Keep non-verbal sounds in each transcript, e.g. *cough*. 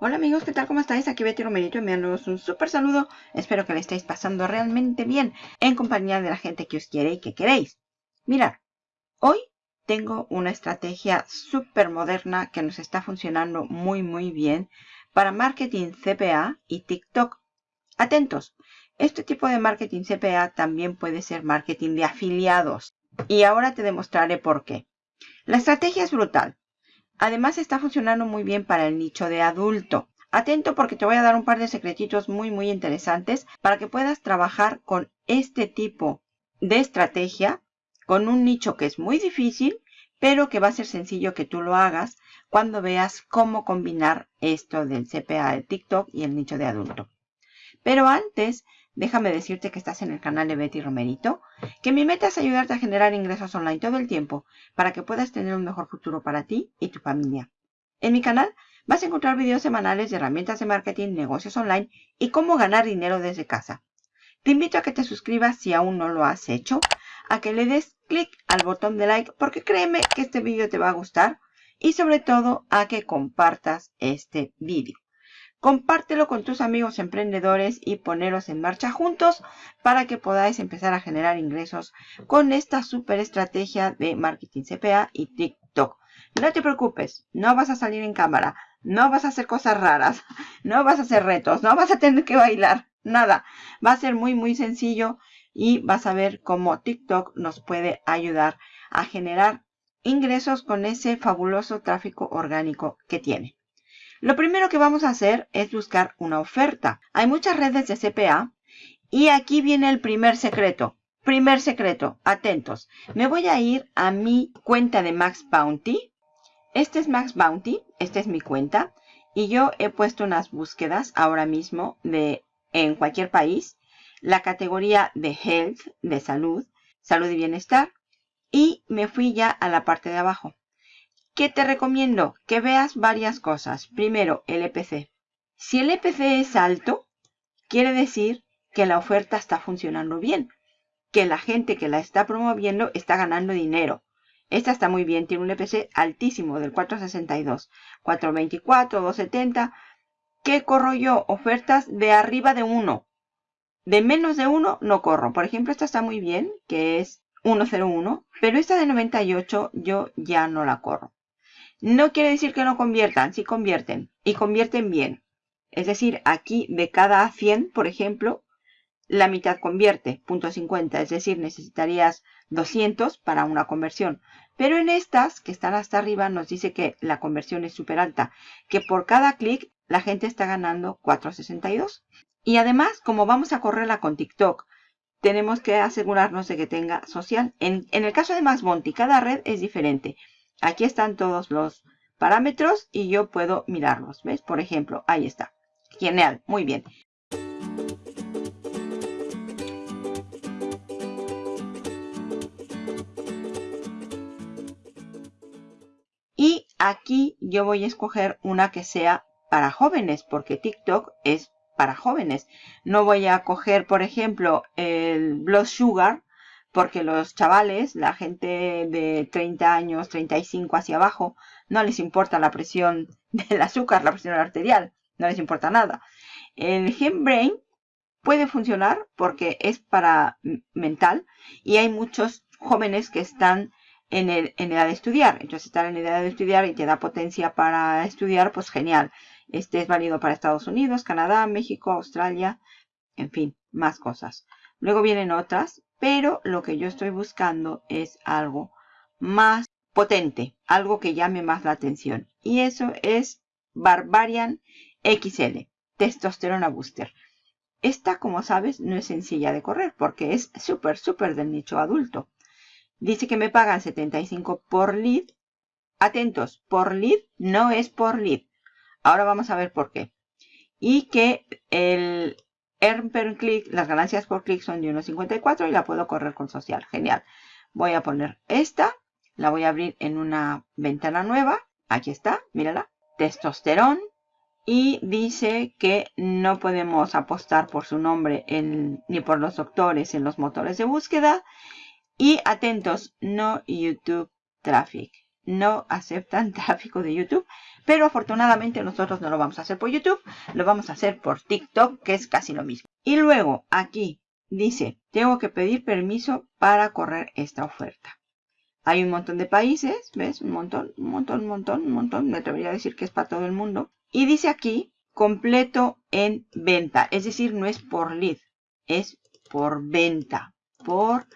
Hola amigos, ¿qué tal? ¿Cómo estáis? Aquí Betty Romerito enviándoos un súper saludo. Espero que le estéis pasando realmente bien en compañía de la gente que os quiere y que queréis. Mirad, hoy tengo una estrategia súper moderna que nos está funcionando muy muy bien para marketing CPA y TikTok. Atentos, este tipo de marketing CPA también puede ser marketing de afiliados. Y ahora te demostraré por qué. La estrategia es brutal. Además está funcionando muy bien para el nicho de adulto. Atento porque te voy a dar un par de secretitos muy muy interesantes para que puedas trabajar con este tipo de estrategia con un nicho que es muy difícil pero que va a ser sencillo que tú lo hagas cuando veas cómo combinar esto del CPA de TikTok y el nicho de adulto. Pero antes Déjame decirte que estás en el canal de Betty Romerito, que mi meta es ayudarte a generar ingresos online todo el tiempo para que puedas tener un mejor futuro para ti y tu familia. En mi canal vas a encontrar videos semanales de herramientas de marketing, negocios online y cómo ganar dinero desde casa. Te invito a que te suscribas si aún no lo has hecho, a que le des clic al botón de like porque créeme que este vídeo te va a gustar y sobre todo a que compartas este vídeo. Compártelo con tus amigos emprendedores y poneros en marcha juntos para que podáis empezar a generar ingresos con esta super estrategia de marketing CPA y TikTok. No te preocupes, no vas a salir en cámara, no vas a hacer cosas raras, *laughs* no vas a hacer retos, no vas a tener que bailar, nada. Va a ser muy muy sencillo y vas a ver cómo TikTok nos puede ayudar a generar ingresos con ese fabuloso tráfico orgánico que tiene. Lo primero que vamos a hacer es buscar una oferta. Hay muchas redes de CPA y aquí viene el primer secreto. Primer secreto, atentos. Me voy a ir a mi cuenta de Max Bounty. Este es Max Bounty, esta es mi cuenta. Y yo he puesto unas búsquedas ahora mismo de en cualquier país. La categoría de Health, de salud, salud y bienestar. Y me fui ya a la parte de abajo. ¿Qué te recomiendo? Que veas varias cosas. Primero, el EPC. Si el EPC es alto, quiere decir que la oferta está funcionando bien. Que la gente que la está promoviendo está ganando dinero. Esta está muy bien, tiene un EPC altísimo del 462, 424, 270. ¿Qué corro yo? Ofertas de arriba de 1. De menos de 1 no corro. Por ejemplo, esta está muy bien, que es 101, pero esta de 98 yo ya no la corro. No quiere decir que no conviertan, sí convierten y convierten bien. Es decir, aquí de cada 100, por ejemplo, la mitad convierte, punto 50, es decir, necesitarías 200 para una conversión. Pero en estas, que están hasta arriba, nos dice que la conversión es súper alta, que por cada clic la gente está ganando 4.62. Y además, como vamos a correrla con TikTok, tenemos que asegurarnos de que tenga social. En, el caso de Max Monty, cada red es diferente. Aquí están todos los parámetros y yo puedo mirarlos. ¿Ves? Por ejemplo, ahí está. Genial, muy bien. Y aquí yo voy a escoger una que sea para jóvenes, porque TikTok es para jóvenes. No voy a coger, por ejemplo, el Blood Sugar, porque los chavales, la gente de 30 años, 35 hacia abajo, no les importa la presión *laughs* del azúcar, la presión arterial, no les importa nada. El Brain puede funcionar porque es para mental y hay muchos jóvenes que están en, en edad de estudiar. Entonces, estar en edad de estudiar y te da potencia para estudiar, pues genial. Este es válido para Estados Unidos, Canadá, México, Australia, en fin, más cosas. Luego vienen otras pero lo que yo estoy buscando es algo más potente, algo que llame más la atención. Y eso es Barbarian XL, Testosterona Booster. Esta, como sabes, no es sencilla de correr porque es súper, súper del nicho adulto. Dice que me pagan 75 por lead. Atentos, por lead no es por lead. Ahora vamos a ver por qué. Y que el, per click, las ganancias por clic son de 1.54 y la puedo correr con social. Genial. Voy a poner esta. La voy a abrir en una ventana nueva. Aquí está, mírala. Testosterón. Y dice que no podemos apostar por su nombre ni por los doctores en los motores de búsqueda. Y atentos, no YouTube Traffic. No aceptan *laughs* tráfico de YouTube. Pero afortunadamente nosotros no lo vamos a hacer por YouTube. Lo vamos a hacer por TikTok, que es casi lo mismo. Y luego aquí dice, tengo que pedir permiso para correr esta oferta. Hay un montón de países, ¿ves? Un montón, un montón, un montón, un montón. Me atrevería a decir que es para todo el mundo. Y dice aquí, completo en venta. Es decir, no es por lead, es por venta. Por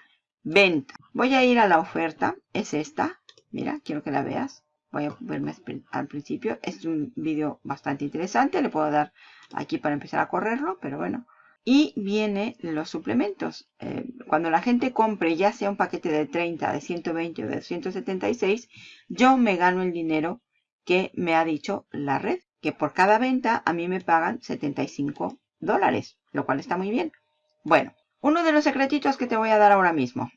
venta. Voy a ir a la oferta. Es esta. Mira, quiero que la veas. Voy a verme al principio. Es un vídeo bastante interesante. Le puedo dar aquí para empezar a correrlo, pero bueno. Y viene los suplementos. Eh, cuando la gente compre ya sea un paquete de 30, de 120 o de 176, yo me gano el dinero que me ha dicho la red. Que por cada venta a mí me pagan 75 dólares, lo cual está muy bien. Bueno, uno de los secretitos que te voy a dar ahora mismo.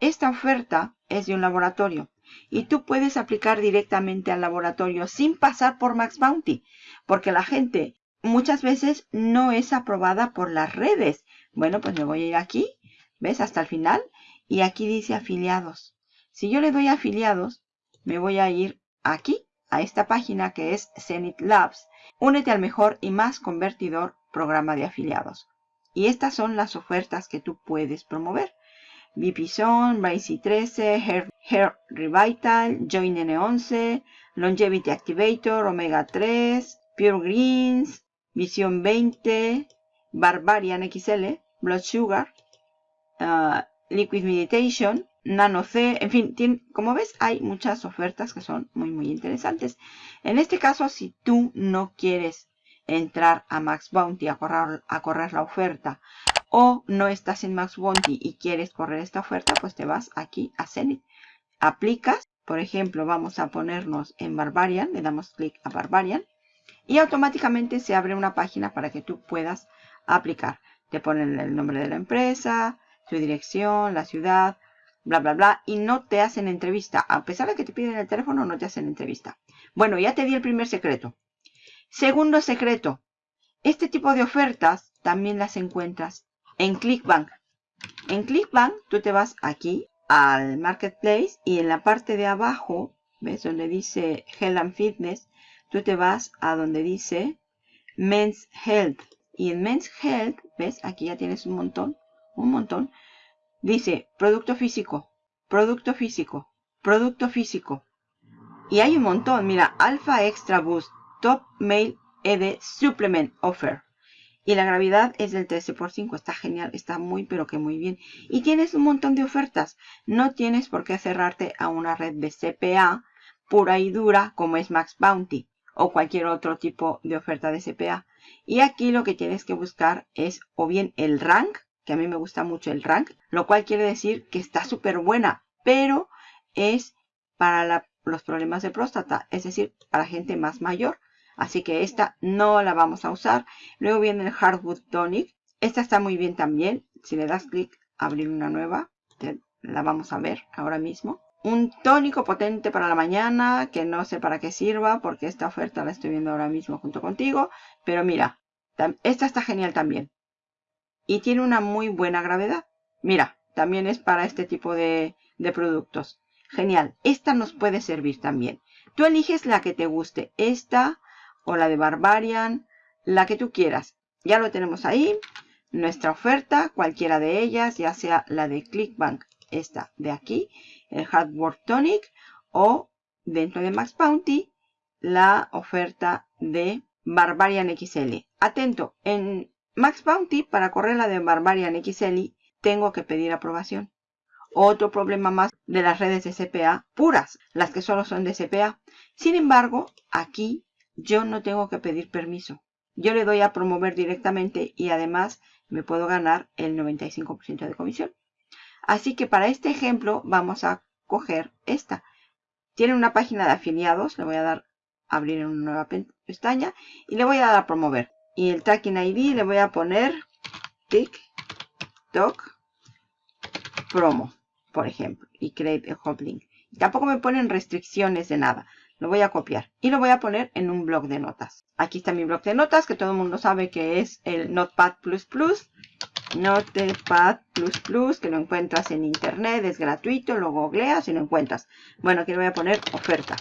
Esta oferta es de un laboratorio y tú puedes aplicar directamente al laboratorio sin pasar por Max Bounty, porque la gente muchas veces no es aprobada por las redes. Bueno, pues me voy a ir aquí, ¿ves? Hasta el final. Y aquí dice afiliados. Si yo le doy afiliados, me voy a ir aquí, a esta página que es Zenith Labs. Únete al mejor y más convertidor programa de afiliados. Y estas son las ofertas que tú puedes promover. VP-Zone, Vice 13, Hair, Hair, Revital, Join N11, Longevity Activator, Omega 3, Pure Greens, Vision 20, Barbarian XL, Blood Sugar, uh, Liquid Meditation, Nano C, en fin, como ves hay muchas ofertas que son muy muy interesantes. En este caso, si tú no quieres entrar a Max Bounty a correr, a correr la oferta o no estás en Max Bounty y quieres correr esta oferta, pues te vas aquí a Zenith. Aplicas, por ejemplo, vamos a ponernos en Barbarian, le damos clic a Barbarian y automáticamente se abre una página para que tú puedas aplicar. Te ponen el nombre de la empresa, su dirección, la ciudad, bla, bla, bla, y no te hacen entrevista. A pesar de que te piden el teléfono, no te hacen entrevista. Bueno, ya te di el primer secreto. Segundo secreto. Este tipo de ofertas también las encuentras en ClickBank. En ClickBank tú te vas aquí al Marketplace y en la parte de abajo, ¿ves? Donde dice Health and Fitness, tú te vas a donde dice Men's Health. Y en Men's Health, ¿ves? Aquí ya tienes un montón, un montón. Dice producto físico, producto físico, producto físico. Y hay un montón, mira, Alpha Extra Boost, Top Male ED Supplement Offer. Y la gravedad es del 13 por 5. Está genial, está muy pero que muy bien. Y tienes un montón de ofertas. No tienes por qué cerrarte a una red de CPA pura y dura como es Max Bounty o cualquier otro tipo de oferta de CPA. Y aquí lo que tienes que buscar es o bien el rank, que a mí me gusta mucho el rank, lo cual quiere decir que está súper buena, pero es para los problemas de próstata, es decir, para gente más mayor. Así que esta no la vamos a usar. Luego viene el Hardwood Tonic. Esta está muy bien también. Si le das clic, abrir una nueva, la vamos a ver ahora mismo un tónico potente para la mañana que no sé para qué sirva porque esta oferta la estoy viendo ahora mismo junto contigo. Pero mira, esta está genial también. Y tiene una muy buena gravedad. Mira, también es para este tipo de, de productos. Genial. Esta nos puede servir también. Tú eliges la que te guste. Esta o la de Barbarian. La que tú quieras. Ya lo tenemos ahí. Nuestra oferta, cualquiera de ellas, ya sea la de Clickbank, esta de aquí, el Hardware Tonic o dentro de Max Bounty la oferta de Barbarian XL. Atento, en Max Bounty para correr la de Barbarian XL tengo que pedir aprobación. Otro problema más de las redes de CPA puras, las que solo son de CPA. Sin embargo, aquí yo no tengo que pedir permiso. Yo le doy a promover directamente y además me puedo ganar el 95% de comisión. Así que para este ejemplo vamos a coger esta. Tiene una página de afiliados. Le voy a dar a abrir en una nueva pestaña. Y le voy a dar a promover. Y el tracking ID le voy a poner TikTok promo, por ejemplo. Y create a hot link. tampoco me ponen restricciones de nada. Lo voy a copiar y lo voy a poner en un blog de notas. Aquí está mi blog de notas que todo el mundo sabe que es el Notepad++. Notepad++, que lo encuentras en internet, es gratuito, lo googleas y lo encuentras. Bueno, aquí le voy a poner oferta.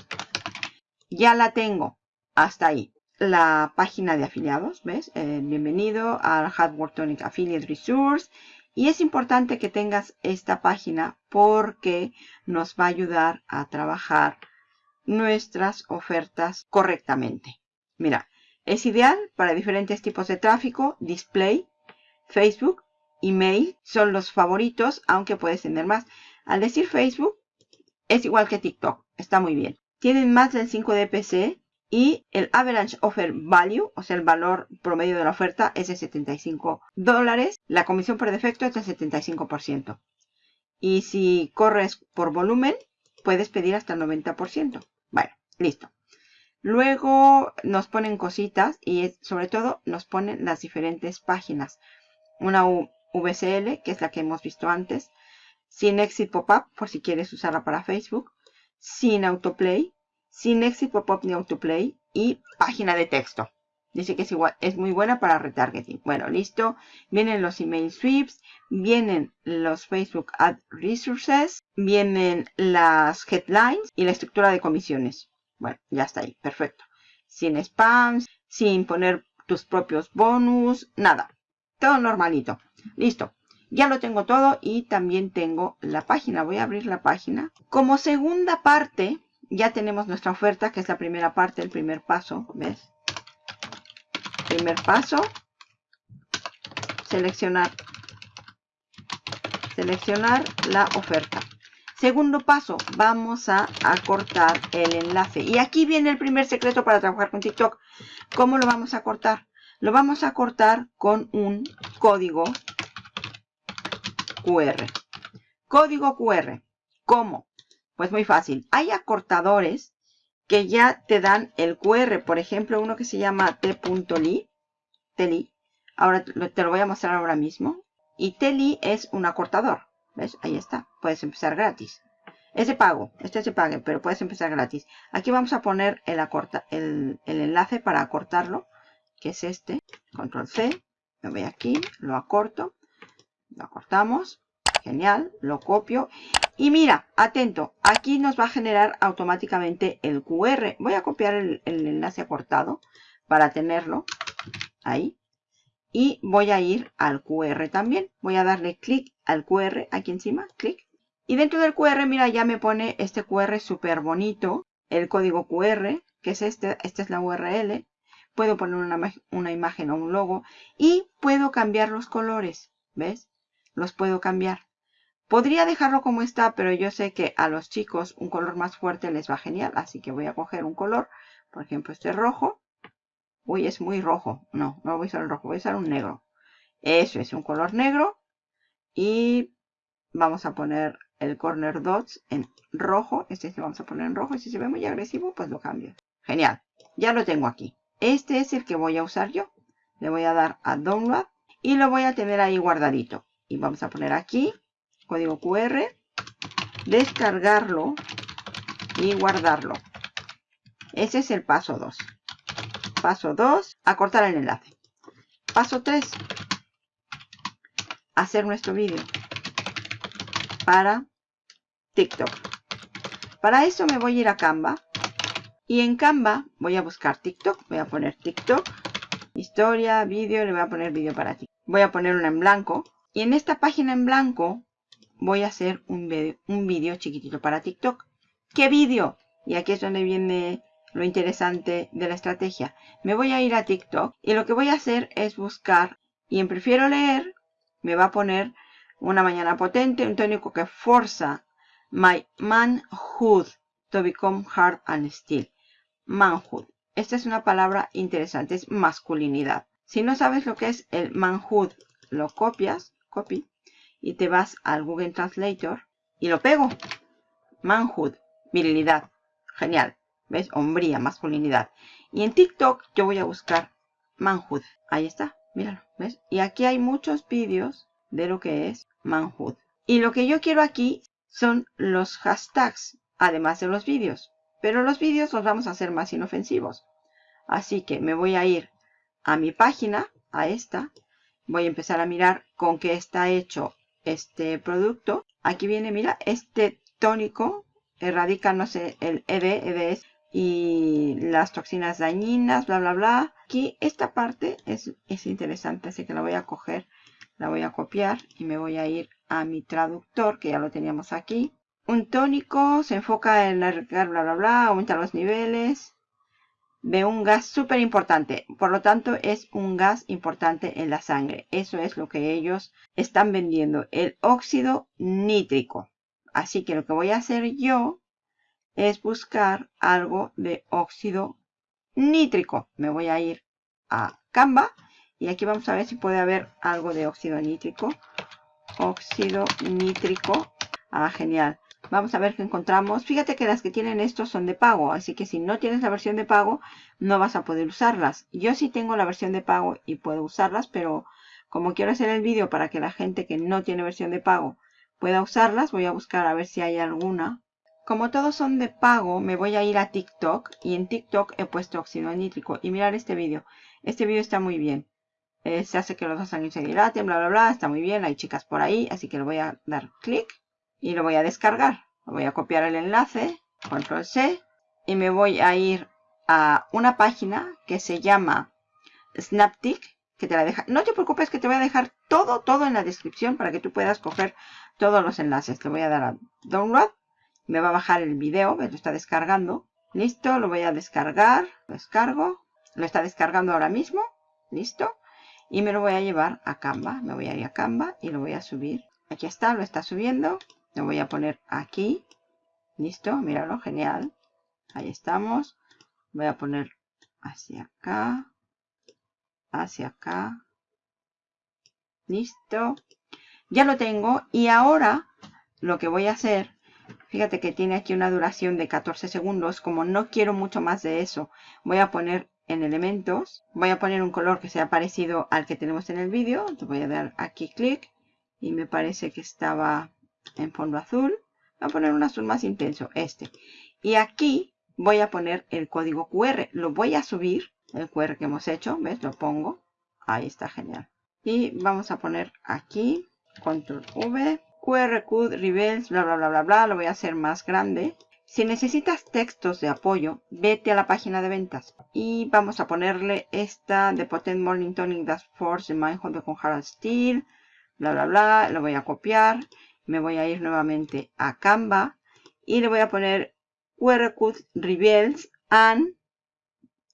Ya la tengo, hasta ahí. La página de afiliados, ¿ves? Eh, bienvenido al Hardware Tonic Affiliate Resource. Y es importante que tengas esta página porque nos va a ayudar a trabajar nuestras ofertas correctamente. Mira, es ideal para diferentes tipos de tráfico, display, Facebook, email son los favoritos, aunque puedes tener más. Al decir Facebook, es igual que TikTok, está muy bien. Tienen más del 5 DPC y el average offer value, o sea, el valor promedio de la oferta es de 75 dólares. La comisión por defecto es del 75%. Y si corres por volumen, puedes pedir hasta el 90%. Listo. Luego nos ponen cositas y sobre todo nos ponen las diferentes páginas. Una VCL, que es la que hemos visto antes. Sin exit pop-up, por si quieres usarla para Facebook. Sin autoplay. Sin exit pop-up ni autoplay. Y página de texto. Dice que es, es muy buena para retargeting. Bueno, listo. Vienen los email sweeps. Vienen los Facebook Ad Resources. Vienen las headlines y la estructura de comisiones. Bueno, ya está ahí. Perfecto. Sin spams, sin poner tus propios bonus, nada. Todo normalito. Listo. Ya lo tengo todo y también tengo la página. Voy a abrir la página. Como segunda parte, ya tenemos nuestra oferta, que es la primera parte, el primer paso. ¿Ves? Primer paso. Seleccionar. Seleccionar la oferta. Segundo paso, vamos a acortar el enlace. Y aquí viene el primer secreto para trabajar con TikTok. ¿Cómo lo vamos a cortar? Lo vamos a cortar con un código QR. Código QR. ¿Cómo? Pues muy fácil. Hay acortadores que ya te dan el QR. Por ejemplo, uno que se llama t.ly. Teli. Ahora te lo voy a mostrar ahora mismo. Y Teli es un acortador. ¿Ves? Ahí está. Puedes empezar gratis. Es de pago. Este se pague, pero puedes empezar gratis. Aquí vamos a poner el, acorta, el, enlace para acortarlo, que es este. Control C. Me voy aquí, lo acorto. Lo acortamos. Genial. Lo copio. Y mira, atento. Aquí nos va a generar automáticamente el QR. Voy a copiar el, el enlace acortado para tenerlo. Ahí y voy a ir al QR también. Voy a darle clic al QR aquí encima, clic. Y dentro del QR, mira, ya me pone este QR súper bonito, el código QR, que es este, esta es la URL. Puedo poner una, una imagen o un logo y puedo cambiar los colores, ¿ves? Los puedo cambiar. Podría dejarlo como está, pero yo sé que a los chicos un color más fuerte les va genial, así que voy a coger un color, por ejemplo este rojo, Uy, es muy rojo. No, no voy a usar el rojo, voy a usar un negro. Eso es un color negro. Y vamos a poner el corner dots en rojo. Este se vamos a poner en rojo. Si se ve muy agresivo, pues lo cambio. Genial. Ya lo tengo aquí. Este es el que voy a usar yo. Le voy a dar a download. Y lo voy a tener ahí guardadito. Y vamos a poner aquí. Código QR. Descargarlo. Y guardarlo. Ese es el paso 2. Paso 2, acortar el enlace. Paso 3, hacer nuestro vídeo para TikTok. Para eso me voy a ir a Canva. Y en Canva voy a buscar TikTok. Voy a poner TikTok. Historia, vídeo. Le voy a poner vídeo para ti. Voy a poner una en blanco. Y en esta página en blanco voy a hacer un vídeo un video chiquitito para TikTok. ¿Qué vídeo? Y aquí es donde viene lo interesante de la estrategia. Me voy a ir a TikTok y lo que voy a hacer es buscar y en prefiero leer me va a poner una mañana potente, un tónico que forza my manhood to become hard and still. Manhood. Esta es una palabra interesante, es masculinidad. Si no sabes lo que es el manhood, lo copias, copy, y te vas al Google Translator y lo pego. Manhood, virilidad. Genial. ¿Ves? Hombría, masculinidad. Y en TikTok yo voy a buscar manhood. Ahí está, míralo, ¿ves? Y aquí hay muchos vídeos de lo que es manhood. Y lo que yo quiero aquí son los hashtags, además de los vídeos. Pero los vídeos los vamos a hacer más inofensivos. Así que me voy a ir a mi página, a esta, voy a empezar a mirar con qué está hecho este producto. Aquí viene, mira, este tónico erradica, no sé, el ED, EDS y las toxinas dañinas, bla, bla, bla. Aquí esta parte es, es interesante, así que la voy a coger, la voy a copiar y me voy a ir a mi traductor, que ya lo teníamos aquí. Un tónico se enfoca en bla, bla, bla, aumenta los niveles de un gas súper importante. Por lo tanto, es un gas importante en la sangre. Eso es lo que ellos están vendiendo, el óxido nítrico. Así que lo que voy a hacer yo es buscar algo de óxido nítrico. Me voy a ir a Canva y aquí vamos a ver si puede haber algo de óxido nítrico. Óxido nítrico. Ah, genial. Vamos a ver qué encontramos. Fíjate que las que tienen estos son de pago, así que si no tienes la versión de pago, no vas a poder usarlas. Yo sí tengo la versión de pago y puedo usarlas, pero como quiero hacer el vídeo para que la gente que no tiene versión de pago pueda usarlas, voy a buscar a ver si hay alguna. Como todos son de pago, me voy a ir a TikTok y en TikTok he puesto óxido nítrico y mirar este vídeo. Este vídeo está muy bien. Eh, se hace que los dos sangre se dilaten, bla, bla, bla. Está muy bien, hay chicas por ahí, así que le voy a dar clic y lo voy a descargar. Voy a copiar el enlace, control C, y me voy a ir a una página que se llama Snaptic, que te la deja. No te preocupes que te voy a dejar todo, todo en la descripción para que tú puedas coger todos los enlaces. Le voy a dar a Download, me va a bajar el video, lo está descargando. Listo, lo voy a descargar, lo descargo, lo está descargando ahora mismo, listo. Y me lo voy a llevar a Canva, me voy a ir a Canva y lo voy a subir. Aquí está, lo está subiendo. Lo voy a poner aquí. Listo, míralo, genial. Ahí estamos. Voy a poner hacia acá. Hacia acá. Listo. Ya lo tengo. Y ahora lo que voy a hacer, fíjate que tiene aquí una duración de 14 segundos. Como no quiero mucho más de eso, voy a poner en elementos. Voy a poner un color que sea parecido al que tenemos en el vídeo. Voy a dar aquí clic. Y me parece que estaba en fondo azul. Voy a poner un azul más intenso, este. Y aquí voy a poner el código QR. Lo voy a subir, el QR que hemos hecho. ¿Ves? Lo pongo. Ahí está, genial. Y vamos a poner aquí, control V, QR Code, bla, bla, bla, bla, bla. Lo voy a hacer más grande. Si necesitas textos de apoyo, vete a la página de ventas. Y vamos a ponerle esta de Potent Morning Tonic That's Force de Mindhold con Harold Steel. Bla, bla, bla. Lo voy a copiar me voy a ir nuevamente a Canva y le voy a poner QR Code and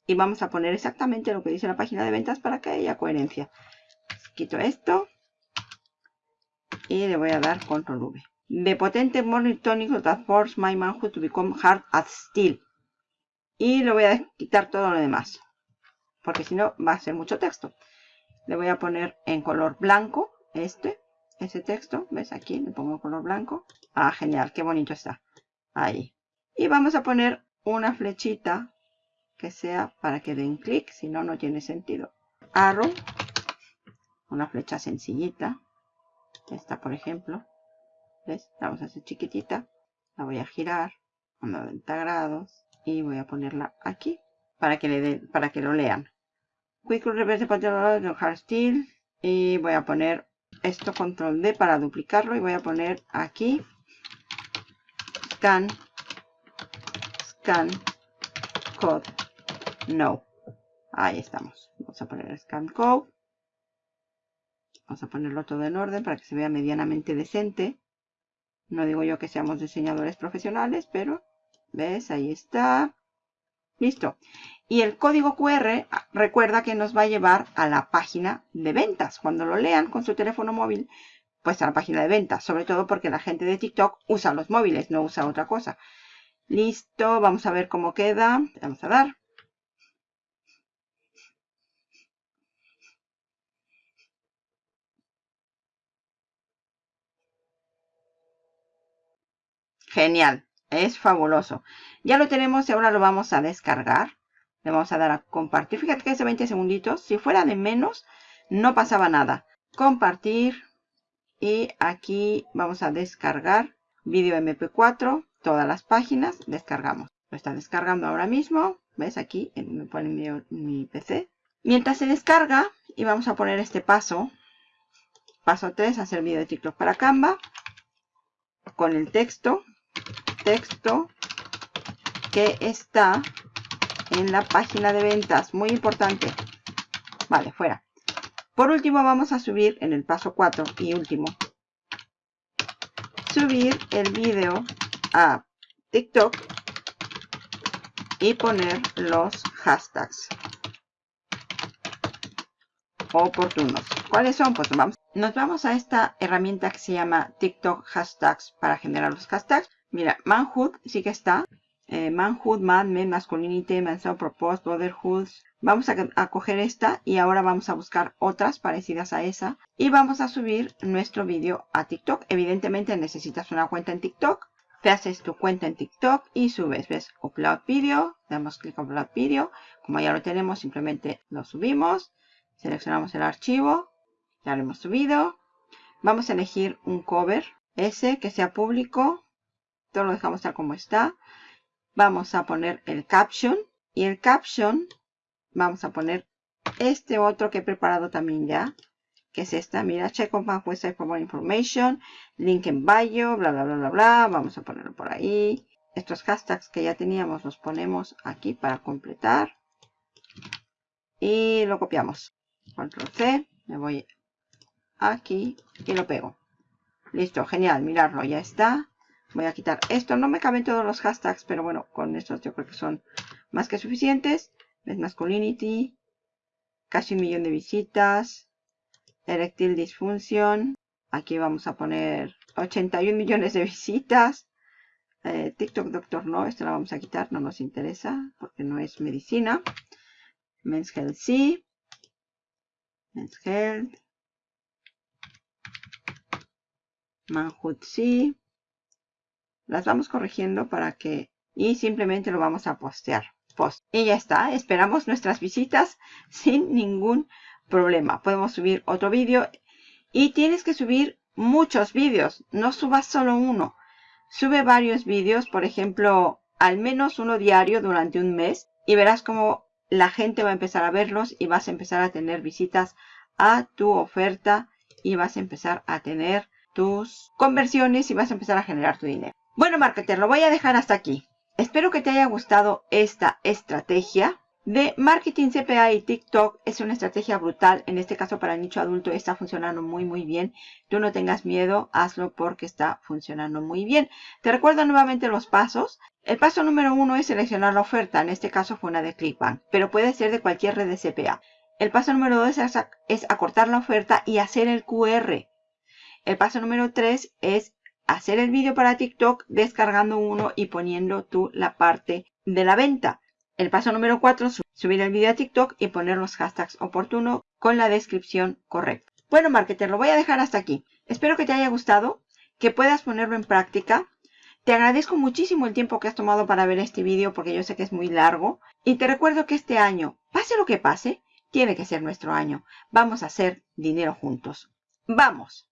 y vamos a poner exactamente lo que dice la página de ventas para que haya coherencia. Quito esto y le voy a dar Control V. De potente morning tonic that force my manhood to become hard as steel. Y le voy a quitar todo lo demás. Porque si no va a ser mucho texto. Le voy a poner en color blanco este ese texto. ¿Ves? Aquí le pongo color blanco. Ah, genial. Qué bonito está. Ahí. Y vamos a poner una flechita que sea para que den clic. Si no, no tiene sentido. Arrow. Una flecha sencillita. Esta, por ejemplo. ¿Ves? La vamos a hacer chiquitita. La voy a girar a 90 grados. Y voy a ponerla aquí. Para que, le den, para que lo lean. Quick Reverse Hard Steel. Y voy a poner esto control D para duplicarlo y voy a poner aquí scan scan code no ahí estamos vamos a poner scan code vamos a ponerlo todo en orden para que se vea medianamente decente no digo yo que seamos diseñadores profesionales pero ves ahí está listo y el código QR ah, recuerda que nos va a llevar a la página de ventas. Cuando lo lean con su teléfono móvil, pues a la página de ventas. Sobre todo porque la gente de TikTok usa los móviles, no usa otra cosa. Listo, vamos a ver cómo queda. Vamos a dar. Genial, es fabuloso. Ya lo tenemos y ahora lo vamos a descargar. Le vamos a dar a compartir. Fíjate que de 20 segunditos. Si fuera de menos, no pasaba nada. Compartir. Y aquí vamos a descargar vídeo MP4. Todas las páginas. Descargamos. Lo está descargando ahora mismo. ¿Ves? Aquí me pone mi, mi PC. Mientras se descarga, y vamos a poner este paso Paso 3, hacer video de TikTok para Canva. Con el texto, texto que está en la página de ventas. Muy importante. Vale, fuera. Por último vamos a subir en el paso 4 y último. Subir el video a TikTok y poner los hashtags oportunos. ¿Cuáles son? Pues vamos. Nos vamos a esta herramienta que se llama TikTok Hashtags para generar los hashtags. Mira, manhood sí que está. Eh, manhood, man, men, masculinity, mensaje, propose, brotherhood. Vamos a, a, coger esta y ahora vamos a buscar otras parecidas a esa. Y vamos a subir nuestro vídeo a TikTok. Evidentemente necesitas una cuenta en TikTok. Te haces tu cuenta en TikTok y subes. ¿Ves? Upload video. Damos clic en Upload video. Como ya lo tenemos, simplemente lo subimos. Seleccionamos el archivo. Ya lo hemos subido. Vamos a elegir un cover. Ese que sea público. Lo dejamos tal como está. Vamos a poner el caption. Y el caption vamos a poner este otro que he preparado también ya. Que es esta. Mira, check on my website for more information. Link en bio. Bla, bla, bla, bla, bla. Vamos a ponerlo por ahí. Estos hashtags que ya teníamos los ponemos aquí para completar. Y lo copiamos. Control C, me voy aquí y lo pego. Listo, genial, mirarlo, ya está. Voy a quitar esto, no me caben todos los hashtags, pero bueno, con estos yo creo que son más que suficientes. Es masculinity, casi un millón de visitas, erectil disfunción. Aquí vamos a poner 81 millones de visitas. Eh, TikTok Doctor no, esto lo vamos a quitar, no nos interesa porque no es medicina. Men's Health sí. Men's Health. Manhood sí. Las vamos corrigiendo para que... Y simplemente lo vamos a postear. Post. Y ya está. Esperamos nuestras visitas *laughs* sin ningún problema. Podemos subir otro vídeo. Y tienes que subir muchos vídeos. No subas solo uno. Sube varios vídeos. Por ejemplo, al menos uno diario durante un mes. Y verás cómo la gente va a empezar a verlos y vas a empezar a tener visitas a tu oferta y vas a empezar a tener tus conversiones y vas a empezar a generar tu dinero. Bueno, marketer, lo voy a dejar hasta aquí. Espero que te haya gustado esta estrategia de marketing CPA y TikTok. Es una estrategia brutal. En este caso para el nicho adulto está funcionando muy muy bien. Tú no tengas miedo, hazlo porque está funcionando muy bien. Te recuerdo nuevamente los pasos. El paso número uno es seleccionar la oferta. En este caso fue una de ClickBank, pero puede ser de cualquier red de CPA. El paso número dos es, acortar la oferta y hacer el QR. El paso número tres es hacer el vídeo para TikTok descargando uno y poniendo tú la parte de la venta. El paso número 4, subir el vídeo a TikTok y poner los hashtags oportunos con la descripción correcta. Bueno, marketer, lo voy a dejar hasta aquí. Espero que te haya gustado, que puedas ponerlo en práctica. Te agradezco muchísimo el tiempo que has tomado para ver este vídeo porque yo sé que es muy largo. Y te recuerdo que este año, pase lo que pase, tiene que ser nuestro año. Vamos a hacer dinero juntos. ¡Vamos!